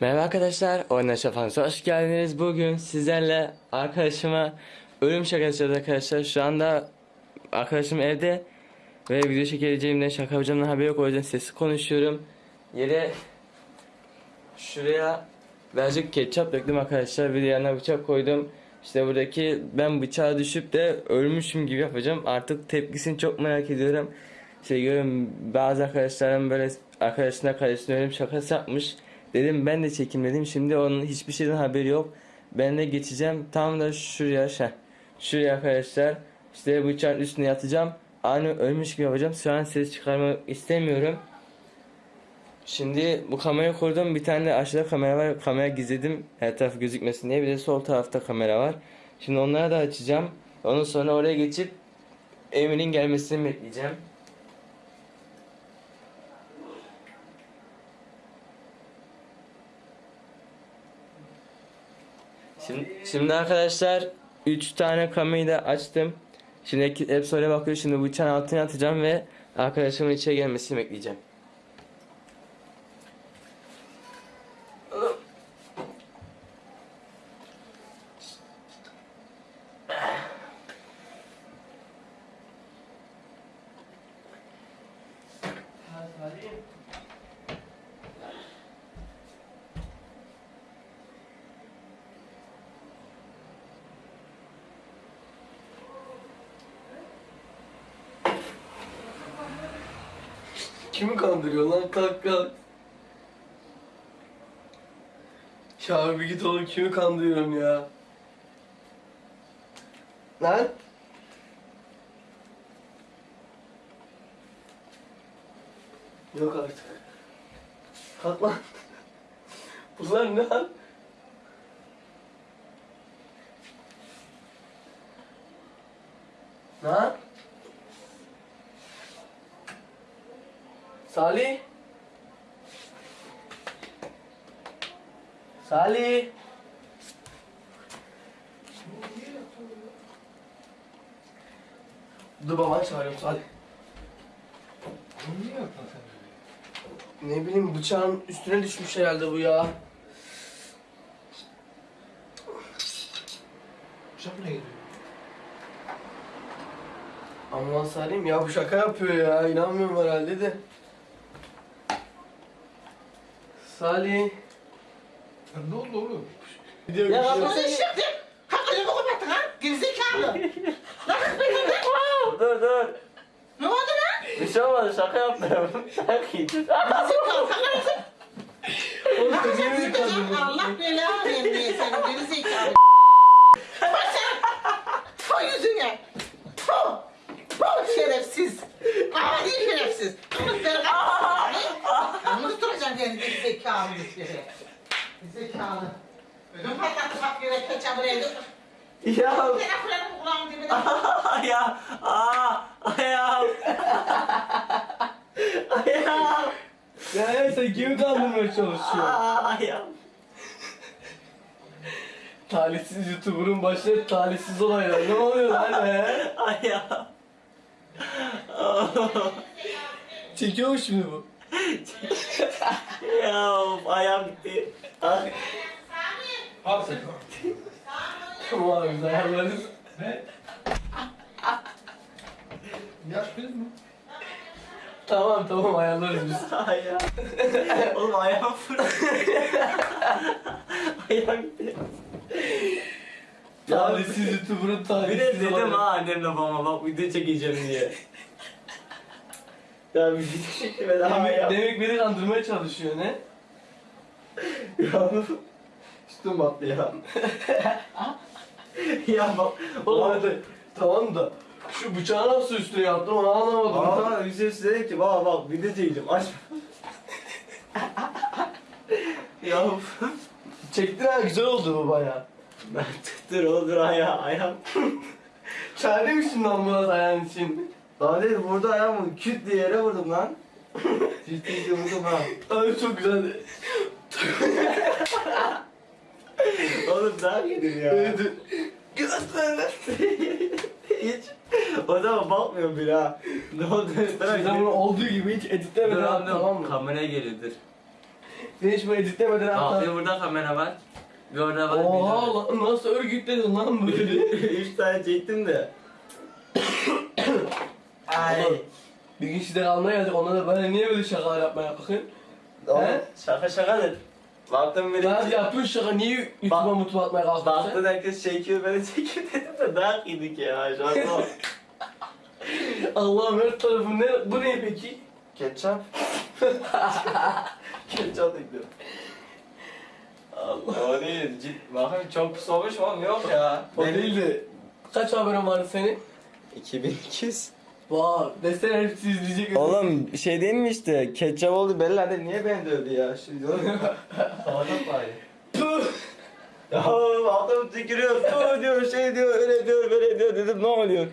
Merhaba arkadaşlar, Oyna Şafansı hoş geldiniz. Bugün sizlerle arkadaşıma ölüm şakası arkadaşlar. Şu anda arkadaşım evde ve video çekeceğimden şaka yapacağımdan haberi yok. O yüzden sesli konuşuyorum. Yere şuraya birazcık ketçap döktüm arkadaşlar. Bir de yanına bıçak koydum. İşte buradaki ben bıçağa düşüp de ölmüşüm gibi yapacağım. Artık tepkisini çok merak ediyorum. İşte görüyorum bazı arkadaşlarım böyle arkadaşına kardeşine ölüm şakası yapmış. Dedim ben de çekim dedim. Şimdi onun hiçbir şeyden haberi yok. Ben de geçeceğim tam da şuraya şey. Şuraya arkadaşlar. İşte bıçağın üstüne yatacağım. Aynı ölmüş gibi yapacağım. Şu an ses çıkarmak istemiyorum. Şimdi bu kamerayı kurdum. Bir tane de aşağıda kamera var. Kamera gizledim. Her taraf gözükmesin diye. Bir de sol tarafta kamera var. Şimdi onları da açacağım. Ondan sonra oraya geçip Emir'in gelmesini bekleyeceğim. Şimdi, şimdi arkadaşlar 3 tane kamerayı da açtım. Şimdi hep söyle bakıyor. Şimdi bıçağın altına atacağım ve arkadaşımın içeri gelmesini bekleyeceğim. Kimi kandırıyor lan kalk kalk. Ya bir git oğlum kimi kandırıyorum ya. Lan. Yok artık. Kalk lan. Bunlar ne lan? Lan. Salih. Salih. Dur baban çağırıyorum Salih. Niye yaptın sen böyle? Ne bileyim bıçağın üstüne düşmüş herhalde bu ya. Bıçak ne gidiyor? Ambulans arayayım ya bu şaka yapıyor ya inanmıyorum herhalde de. Salih. Ne oldu oğlum? Ya şey yok. bunu işlettim. Hakikaten bu kapattın ha? Gerizekalı. Nasıl böyle? Dur dur. Ne oldu lan? Bir şey olmadı şaka yaptım. Şaka Gerizekalı. Hakikaten. Oğlum Hakikaten sen kandırdın? Allah belanı vermeye senin gerizekalı. Bak sen. Tfu yüzüne. Tfu. Tfu şerefsiz. Adi şerefsiz. Kımız ver. Kımız duracağım yani gerizekalı bir kere. Gerizekalı. Ödüm patlattı bak yere keçabı evde. Ya. Dibine. Ayağım. Aa. Ayağım. Ayağım. Ya sen kimi kandırmaya çalışıyorsun? Aa, ayağım. Talihsiz YouTuber'ın başına talihsiz olaylar. Ne oluyor lan be? Ayağım. Çekiyor mu şimdi bu? Ya ayağım gitti. Ay. Al sen. Tamam abi biz ayarlarız. Ne? Yaş biz mi? Tamam tamam ayarlarız biz. Ayağım. Oğlum ayağım fırladı. ayağım gitti. Talihsiz YouTuber'ın Bir de talihsiz dedim olaylar. ha annemle babama bak video çekeceğim diye. ya bir video çekime daha Demek, ya. demek beni kandırmaya çalışıyor ne? Ya üstüm battı ya. ya bak. Oğlum hadi. Tamam da şu bıçağı nasıl üstüne yaptım onu anlamadım. Aa Hüseyin dedi ki baba bak video çekeceğim aç. ya Çektin ha güzel oldu bu baya. ben dur olur ayağı ayağım. Çare misin lan Murat ayağın için? Daha değil burada ayağımı küt diye yere vurdum lan. Ciddi vurdum ha. Abi çok güzeldi. Oğlum daha yedim ya. Evet. Göster. Hiç. O zaman bakmıyorum bile ha. Ne oldu? Sen bunu olduğu gibi hiç editlemeden Dur at tamam mı? Kameraya geliyordur. Sen hiç böyle editlemeden hatta. bir burada kamera var. Bir orada var. Oha lan nasıl örgütledin lan böyle? Üç tane çektim de. Ay. Bir gün size kalmaya geldik ona da böyle niye böyle şakalar yapmaya bakın? He? Şaka şakadır. Baktım biri Lan yapıyorsun şaka niye YouTube'a Bak- mutlu atmaya kalktın Baktın herkes çekiyor beni çekiyor dedim de dayak yedik ya şu an o. sen? Allah'ım her tarafı ne? Bu ne peki? Ketçap. Ketçap ekledim. Allah. O değil. Cid, bakın çok soğumuş mu? Yok ya. O değil de. Kaç abonen vardı senin? 2200. Vay desene hepsi izleyecek. Oğlum şey değil mi işte ketçap oldu belli hadi niye beni dövdü ya şimdi oğlum. Savaşak bari. Puh! Ya adam tükürüyor, diyor, şey diyor, öyle diyor, böyle diyor dedim ne oluyor?